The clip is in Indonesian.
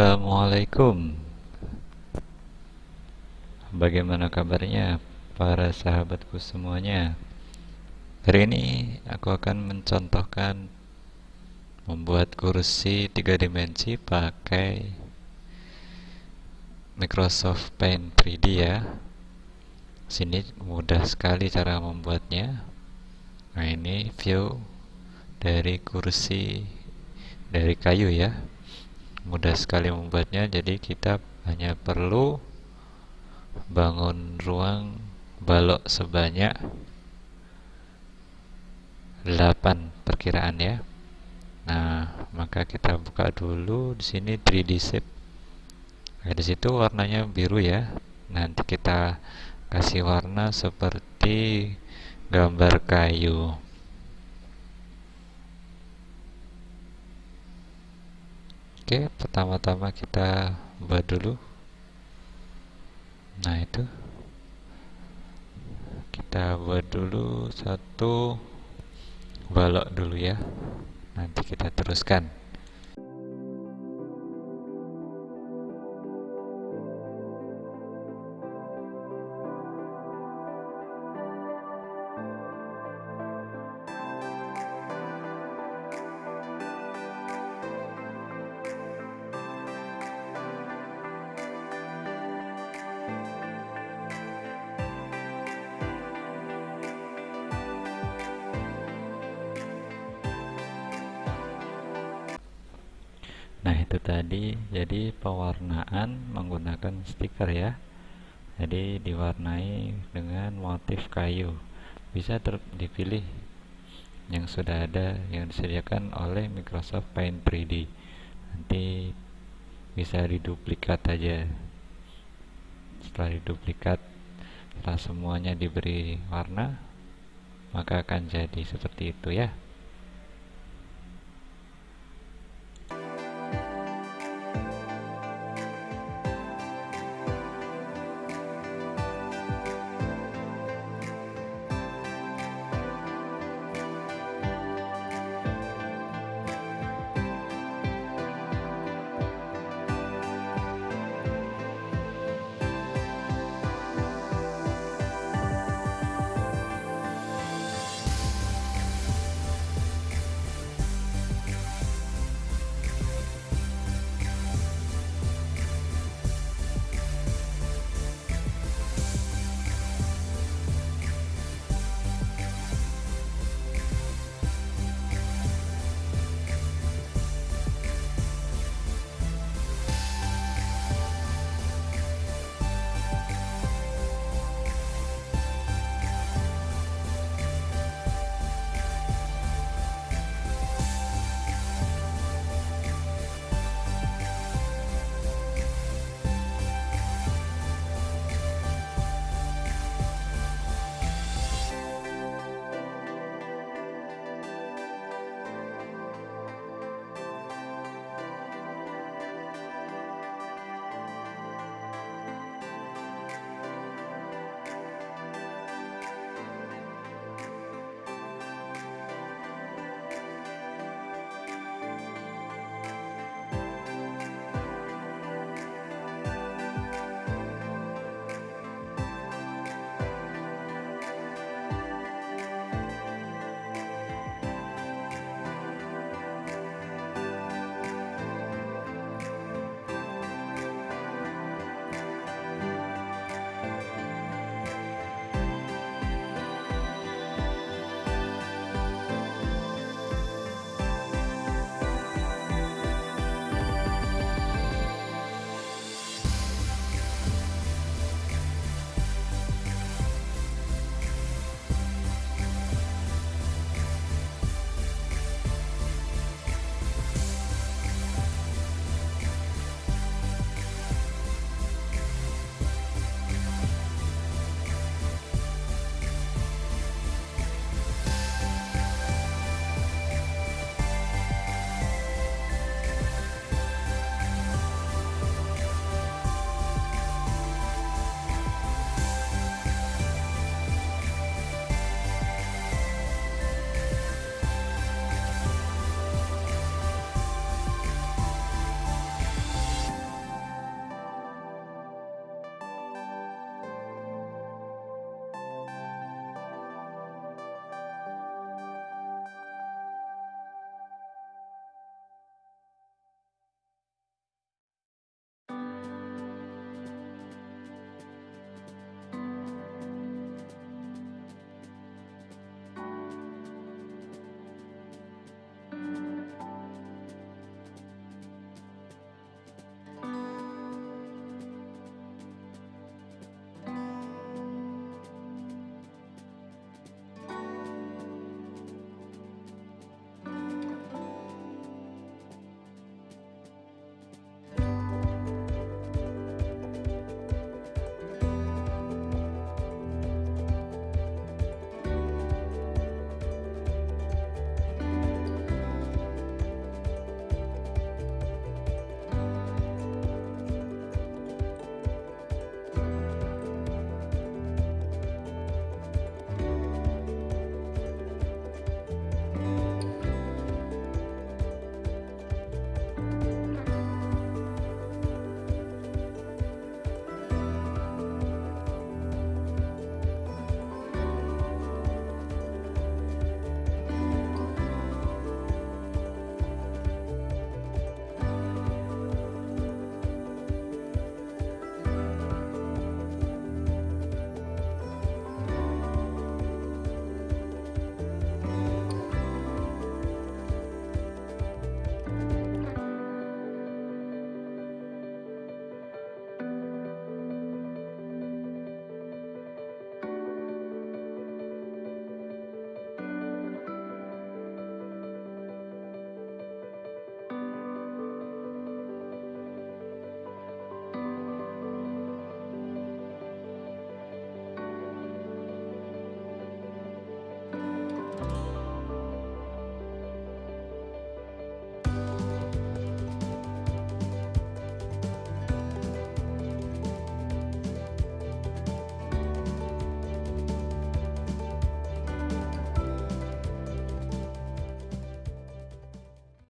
Assalamualaikum. Bagaimana kabarnya para sahabatku semuanya? Hari ini aku akan mencontohkan Membuat kursi tiga dimensi pakai Microsoft Paint 3D ya. Sini mudah sekali cara membuatnya. Nah ini view dari kursi dari kayu ya mudah sekali membuatnya jadi kita hanya perlu bangun ruang balok sebanyak 8 perkiraan ya. Nah maka kita buka dulu di sini 3D shape. Nah, di situ warnanya biru ya. Nanti kita kasih warna seperti gambar kayu Oke, pertama-tama kita buat dulu. Nah, itu. Kita buat dulu satu balok dulu ya. Nanti kita teruskan. Nah itu tadi. Jadi pewarnaan menggunakan stiker ya. Jadi diwarnai dengan motif kayu. Bisa dipilih yang sudah ada yang disediakan oleh Microsoft Paint 3D Nanti bisa diduplikat aja. Setelah diduplikat setelah semuanya diberi warna maka akan jadi seperti itu ya